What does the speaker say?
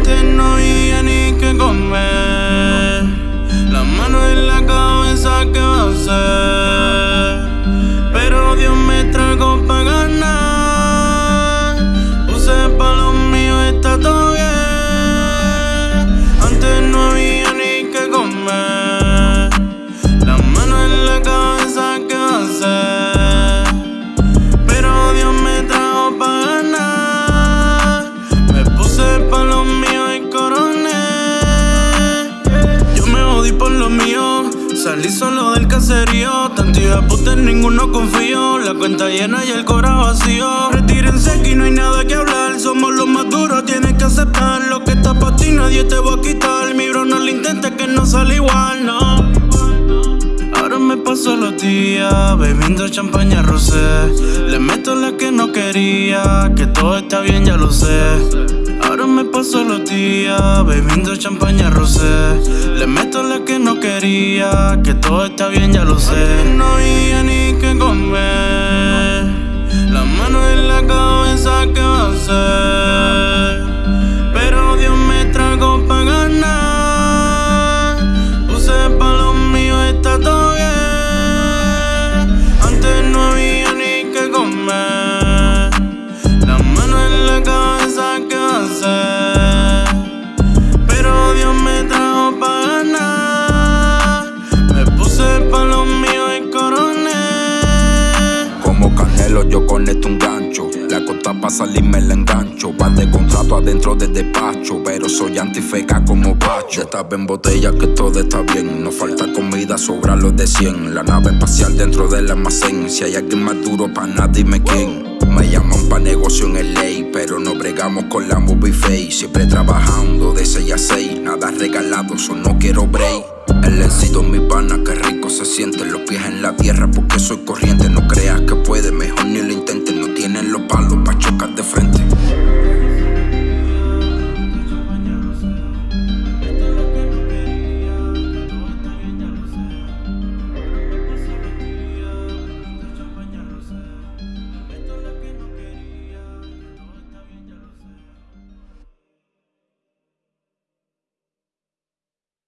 antes no había ni que comer. La mano en la cabeza, ¿qué va a hacer? Salí solo del caserío. Tanto de puta en ninguno confío. La cuenta llena y el cora vacío. Retírense que no hay nada que hablar. Somos los más duros, tienes que aceptar. Lo que está para ti nadie te va a quitar. Mi bro, no lo intentes que no sale igual, no. Ahora me paso los días bebiendo champaña rosé. Le meto la que no quería, que todo está bien, ya lo sé. Días bebiendo champaña rosé. Le meto la que no quería, que todo está bien, ya lo sé. No había ni que comer. La mano en la cabeza, ¿qué va a Canelo yo conecto un gancho. La costa pa' salirme la engancho. Va de contrato adentro del despacho. Pero soy antifeca como Pacho. Estaba en botella que todo está bien. No falta comida, sobra los de 100 La nave espacial dentro del almacén. Si hay alguien más duro pa' nada dime quién. Me llaman pa' negocio en el ley, pero no bregamos con la movie face. Siempre trabajando de 6 a 6, nada regalado, so no quiero break. El éxito mi pana, que rico se siente. Los pies en la tierra porque soy corriente.